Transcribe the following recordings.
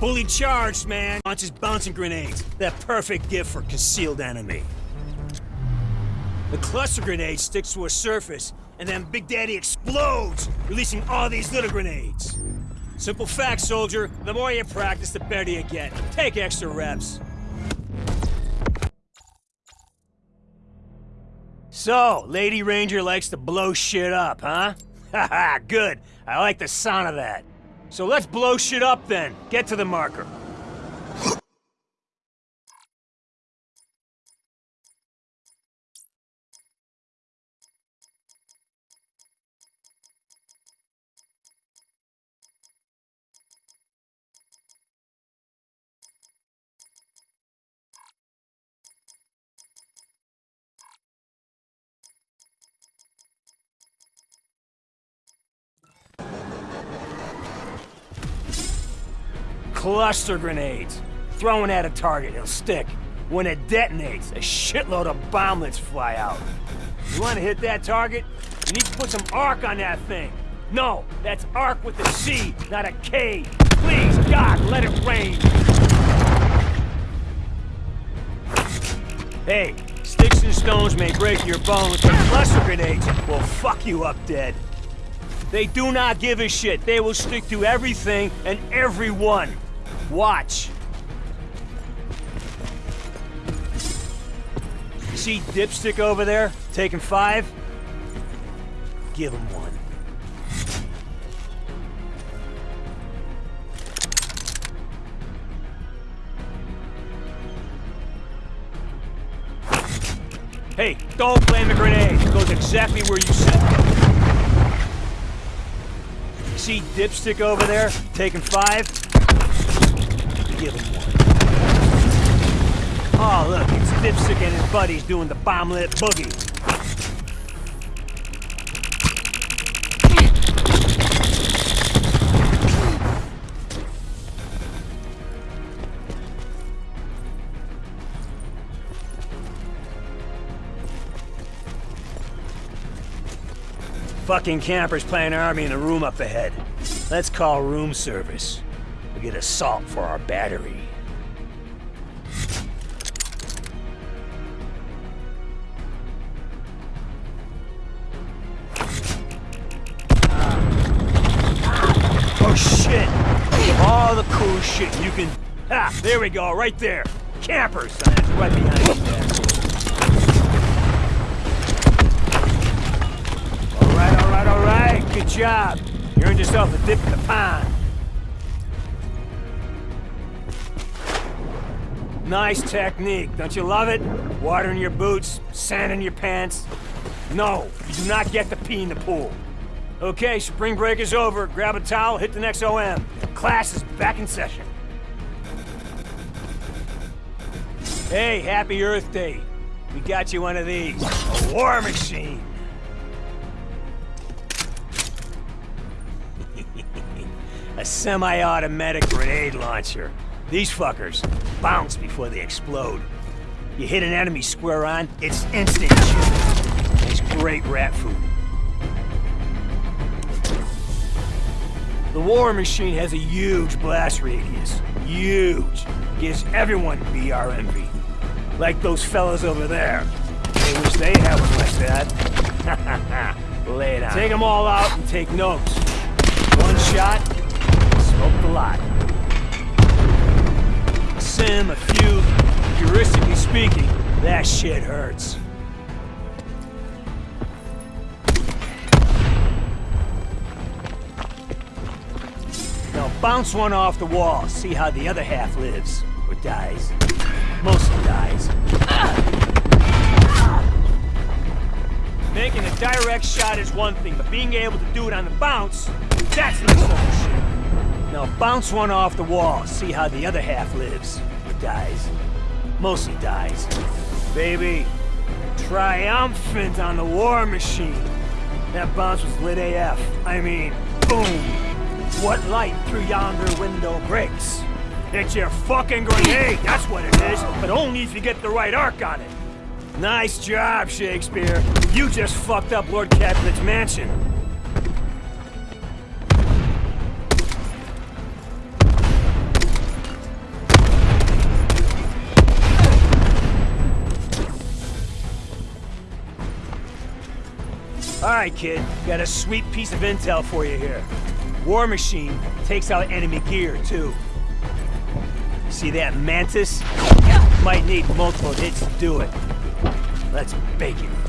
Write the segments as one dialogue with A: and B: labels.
A: Fully charged, man. Launches bouncing grenades. That perfect gift for concealed enemy. The cluster grenade sticks to a surface, and then Big Daddy explodes, releasing all these little grenades. Simple fact, soldier. The more you practice, the better you get. Take extra reps. So, Lady Ranger likes to blow shit up, huh? Haha, good. I like the sound of that. So let's blow shit up then. Get to the marker. Cluster grenades. Throwing at a target, it'll stick. When it detonates, a shitload of bomblets fly out. You want to hit that target? You need to put some arc on that thing. No, that's arc with a C, not a K. Please, God, let it rain. Hey, sticks and stones may break your bones, but cluster grenades will fuck you up dead. They do not give a shit. They will stick to everything and everyone. Watch. See Dipstick over there, taking five? Give him one. Hey, don't plant the grenade. It goes exactly where you said. See Dipstick over there, taking five? Give him one. Oh, look, it's Dipstick and his buddies doing the bomblet boogie. Fucking campers playing army in a room up ahead. Let's call room service. Get assault for our battery. Oh shit! All the cool shit you can... Ah, there we go, right there. Campers! That's right behind you there. All right, all right, all right. Good job. You earned yourself a dip in the pond. Nice technique, don't you love it? Water in your boots, sand in your pants. No, you do not get to pee in the pool. Okay, spring break is over. Grab a towel, hit the next OM. Class is back in session. Hey, happy Earth Day. We got you one of these. A war machine. A semi-automatic grenade launcher. These fuckers bounce before they explode. You hit an enemy square on, it's instant shit. It's great rat food. The War Machine has a huge blast radius. Huge. Gives everyone BRMV. Like those fellas over there. They wish they had one like that. Lay it. Take them all out and take notes. One shot, smoke the lot. Sim, a few, heuristically speaking, that shit hurts. Now bounce one off the wall, see how the other half lives. Or dies. Mostly dies. Making a direct shot is one thing, but being able to do it on the bounce, that's next level shit. Now bounce one off the wall, see how the other half lives. Or dies. Mostly dies. Baby, triumphant on the war machine. That bounce was lit AF. I mean, boom. What light through yonder window breaks? It's your fucking grenade, that's what it is, but only if you get the right arc on it. Nice job, Shakespeare. You just fucked up Lord Capulet's mansion. Right, kid. Got a sweet piece of intel for you here. War Machine takes out enemy gear, too. See that Mantis? Might need multiple hits to do it. Let's bake it.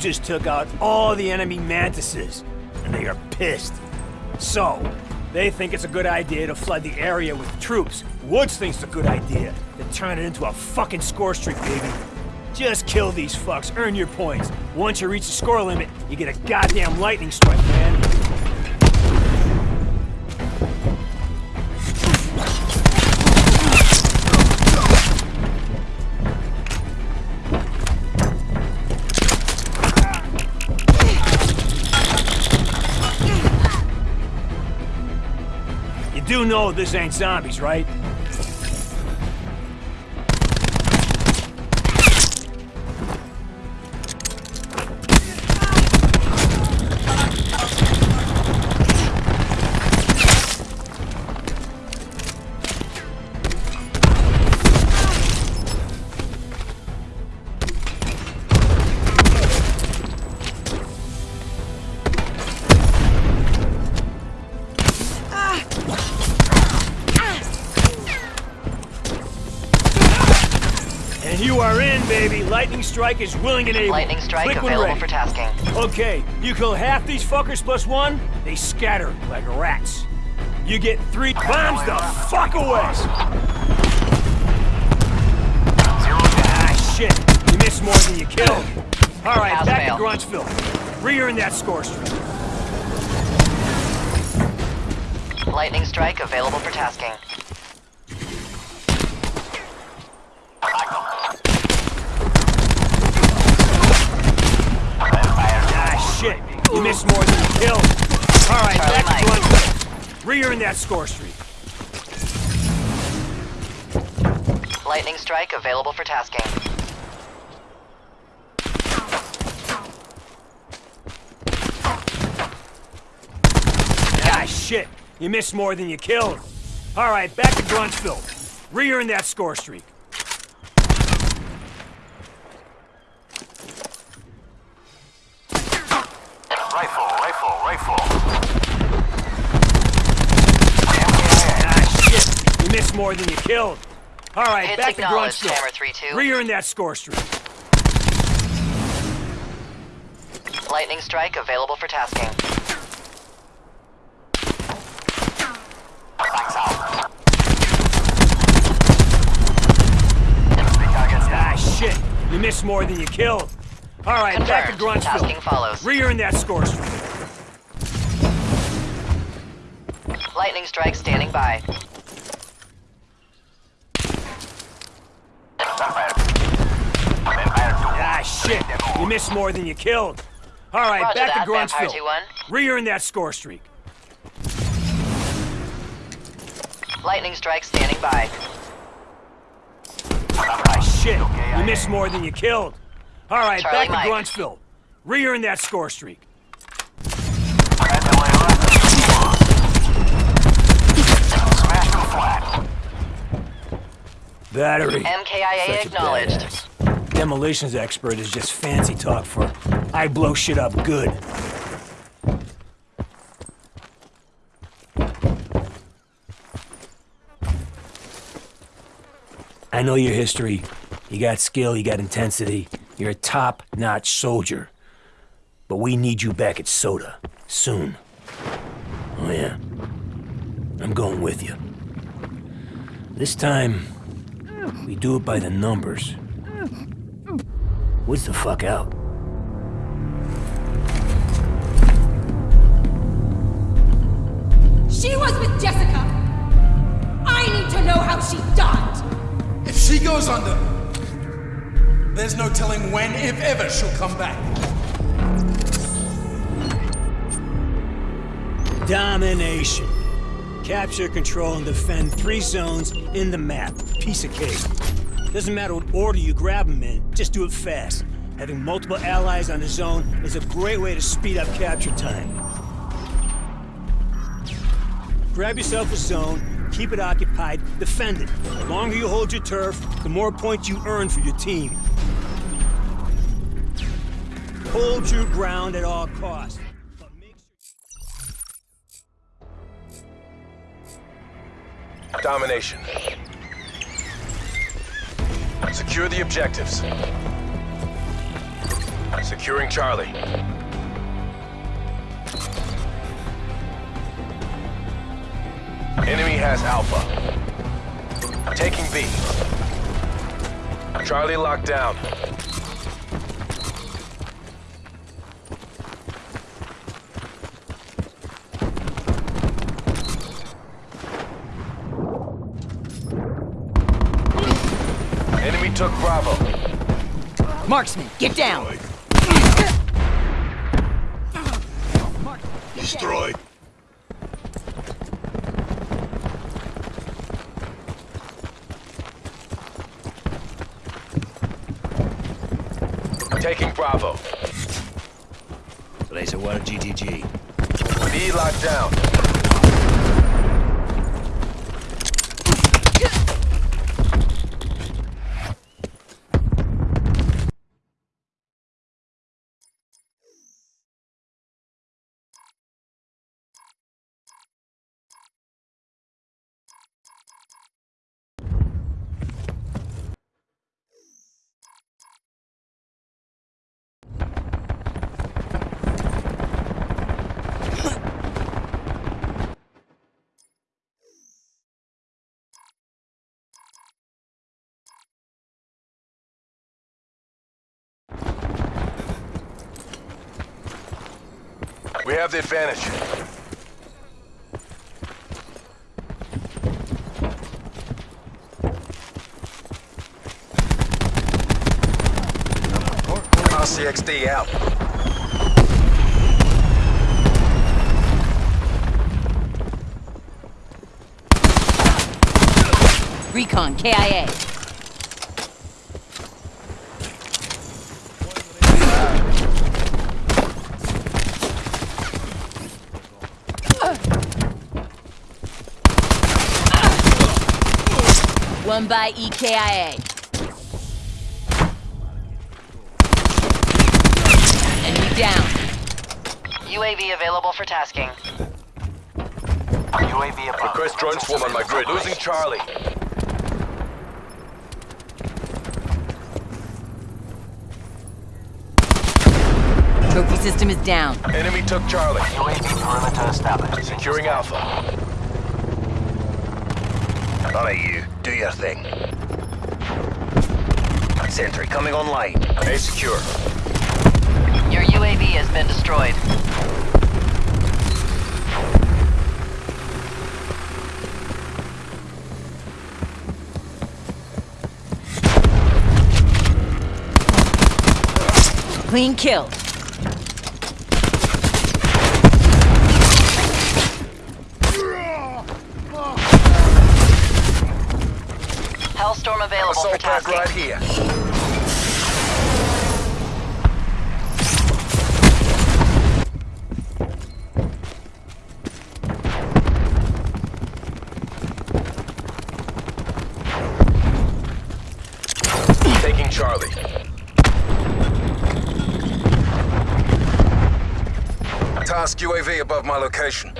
A: Just took out all the enemy mantises, and they are pissed. So, they think it's a good idea to flood the area with troops. Woods thinks it's a good idea to turn it into a fucking score streak, baby. Just kill these fucks, earn your points. Once you reach the score limit, you get a goddamn lightning strike, do know this ain't zombies, right? Strike is willing and able.
B: Lightning strike
A: Quick
B: available
A: ready.
B: for tasking.
A: Okay, you kill half these fuckers plus one, they scatter like rats. You get three bombs the fuck away! Ah, shit. You miss more than you kill. All right, back
B: fail.
A: to Gruntsville. Re-earn that score streak.
B: Lightning strike available for tasking.
A: Ah, shit. You missed more than you killed. All right,
B: Charlie
A: back to
B: Mike.
A: Gruntsville. Re-earn that score streak.
B: Lightning strike available for tasking.
A: Ah, shit. You missed more than you killed. All right, back to Gruntsville. Re-earn that score streak. More than you killed. All right,
B: Hits
A: back to
B: acknowledged,
A: Gruntsville.
B: Hammer 3-2.
A: Re-earn that score streak.
B: Lightning strike available for tasking.
C: Lights out.
A: Ah, shit. You missed more than you killed. All right, back to
B: Confirmed. Tasking follows.
A: Re-earn that score streak.
B: Lightning strike standing by.
A: You missed more than you killed. All right,
B: Roger
A: back
B: that,
A: to Gruntsville.
B: 2-1.
A: Re-earn that score streak.
B: Lightning strike standing by.
A: Ah, shit. You missed more than you killed. All right,
B: Charlie
A: back to
B: Mike.
A: Gruntsville. Re-earn that score streak.
C: Smash them flat.
A: Battery.
B: MKIA acknowledged.
A: Demolitions expert is just fancy talk for I blow shit up good. I know your history. You got skill, you got intensity. You're a top-notch soldier. But we need you back at Soda. Soon. Oh yeah. I'm going with you. This time, we do it by the numbers. What's the fuck out?
D: She was with Jessica! I need to know how she died!
E: If she goes under, there's no telling when, if ever, she'll come back.
A: Domination. Capture, control, and defend three zones in the map. Piece of cake. Doesn't matter what order you grab them in, just do it fast. Having multiple allies on the zone is a great way to speed up capture time. Grab yourself a zone, keep it occupied, defend it. The longer you hold your turf, the more points you earn for your team. Hold your ground at all costs.
F: Domination. Secure the objectives. Securing Charlie. Enemy has Alpha. Taking B. Charlie locked down. Enemy took Bravo.
G: Marksman, get down!
C: Destroyed.
F: Taking Bravo.
A: Laser 1 GTG.
F: B locked down. We have the advantage. RCXD out.
G: Recon, KIA. One by EKIA. Enemy down.
B: UAV available for tasking.
C: UAV above.
F: Request drone swarm on my grid. Losing Charlie.
G: Trophy system is down.
F: Enemy took Charlie.
C: UAV perimeter established.
F: Securing Alpha.
H: Alright, you. Do your thing. Sentry coming online.
F: A secure.
B: Your UAV has been destroyed.
G: Clean kill.
B: Hellstorm available for
F: Assault pack right here. Taking Charlie.
H: Task UAV above my location.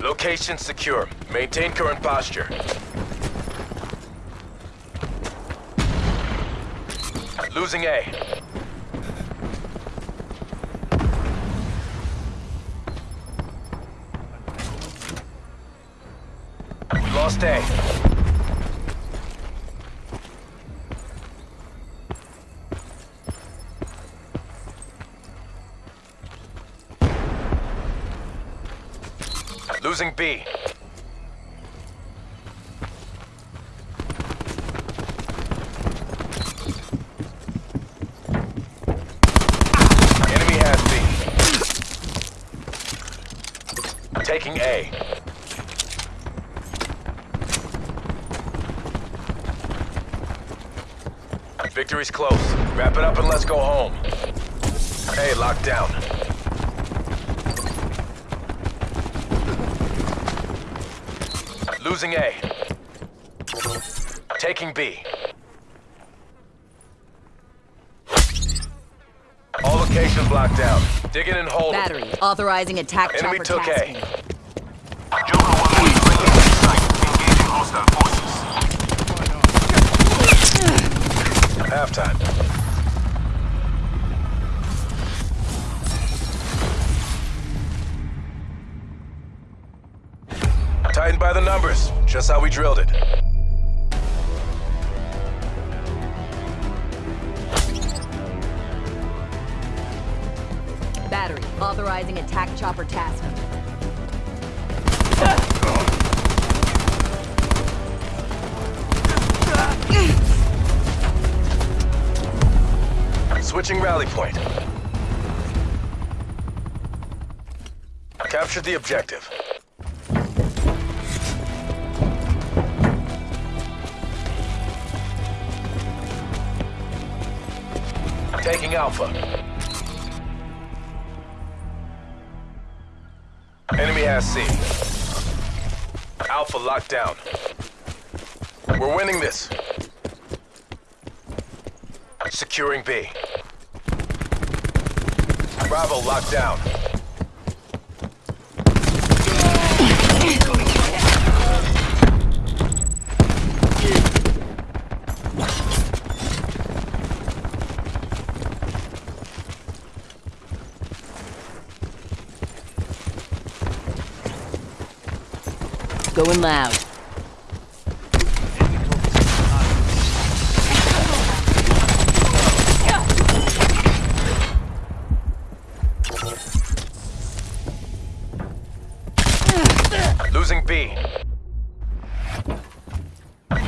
F: Location secure. Maintain current posture. Losing A. We lost A. Losing B. Enemy has B. Taking A. Victory's close. Wrap it up and let's go home. A locked down. Losing A. Taking B. All locations locked down. Digging and holding.
G: Battery. Authorizing attack
F: Enemy
G: chopper
F: took A.
G: tasking.
C: Joker
F: Halftime. Tightened by the numbers. Just how we drilled it.
G: Battery. Authorizing attack chopper tasking.
F: Switching rally point. Captured the objective. Taking Alpha. Enemy has C. Alpha locked down. We're winning this. Securing B. Bravo locked down.
G: Going loud.
F: Losing B.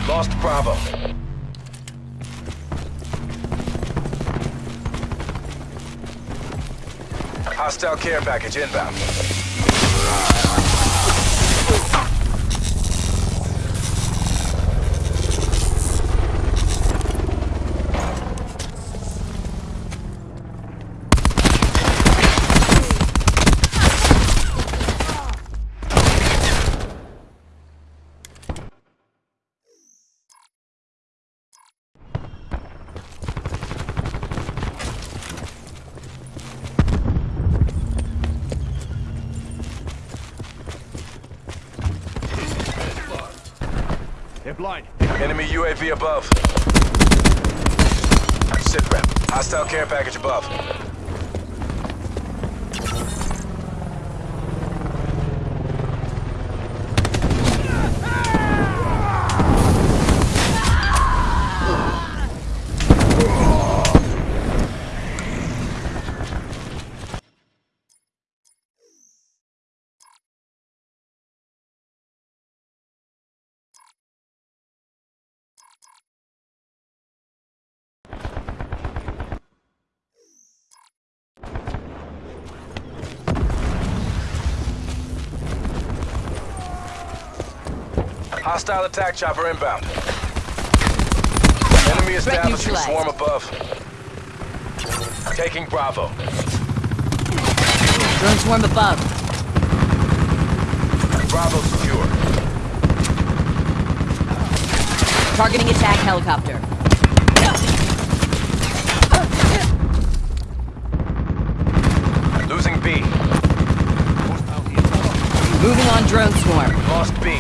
F: Lost Bravo. Hostile care package inbound.
A: Blind.
F: Enemy UAV above. Sit rep. Hostile care package above. Hostile attack chopper inbound. Enemy establishing swarm above. Taking Bravo.
G: Drone swarm above.
F: Bravo secure.
G: Targeting attack helicopter.
F: Losing B.
G: Moving on drone swarm.
F: Lost B.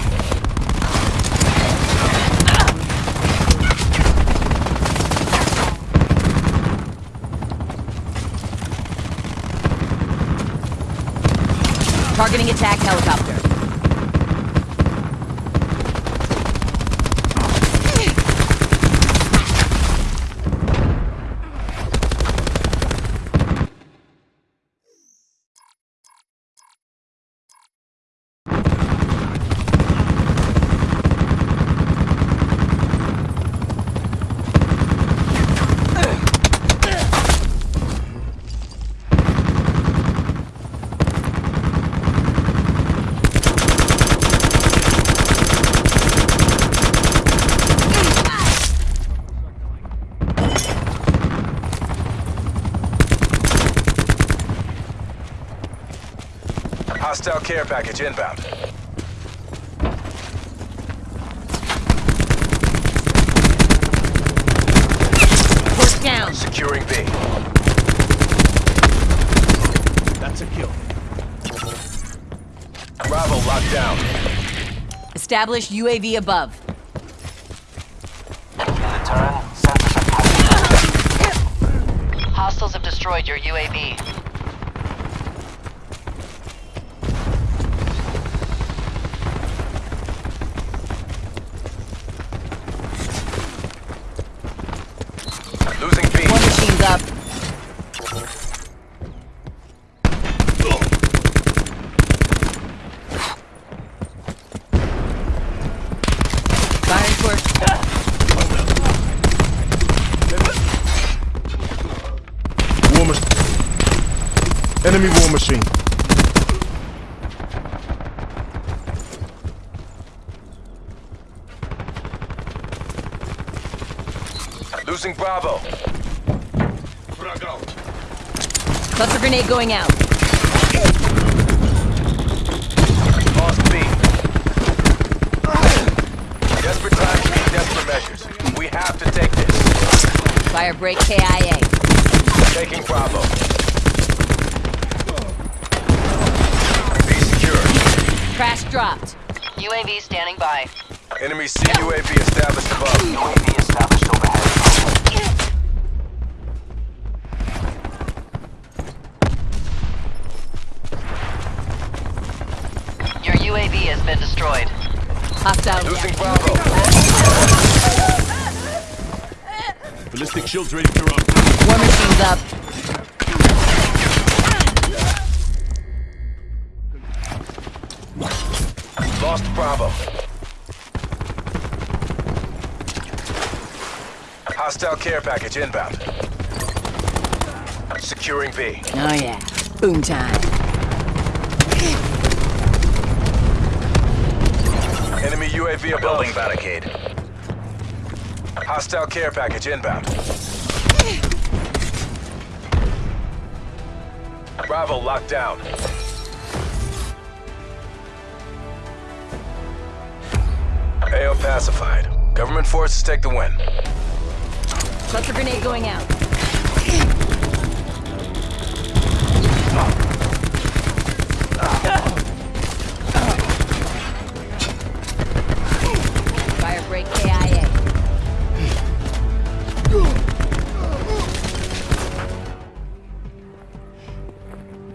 G: Targeting attack helicopter.
F: Hostile care package inbound.
G: Force down.
F: Securing B.
A: That's a kill.
F: Bravo locked down.
G: Establish UAV above.
B: Hostiles have destroyed your UAV.
F: Losing B.
G: War machine's up. Firing for
I: War machine. Enemy war machine.
F: Losing Bravo.
G: cluster grenade going out.
F: Lost B. Desperate times need desperate measures. We have to take this.
G: Firebreak KIA.
F: Taking Bravo. B secure.
G: Dropped.
B: UAV standing by.
F: Enemy CUAV established above.
C: UAV established overhead.
B: Your UAV has been destroyed.
G: Hostile.
F: Losing Bravo.
A: Ballistic shields ready to run.
G: War machine's up.
F: Lost Bravo. Hostile care package inbound. Securing B.
G: Oh yeah. Boom time.
F: Enemy UAV above.
H: Building barricade.
F: Hostile care package inbound. Bravo locked down. Pacified. Government forces take the win.
G: Cluster grenade going out. Fire KIA.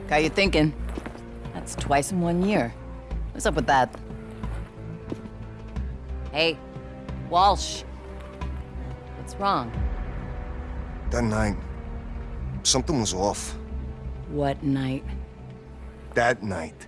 G: How you thinking? That's twice in one year. What's up with that? Hey, Walsh. What's wrong?
I: That night, something was off.
G: What night?
I: That night.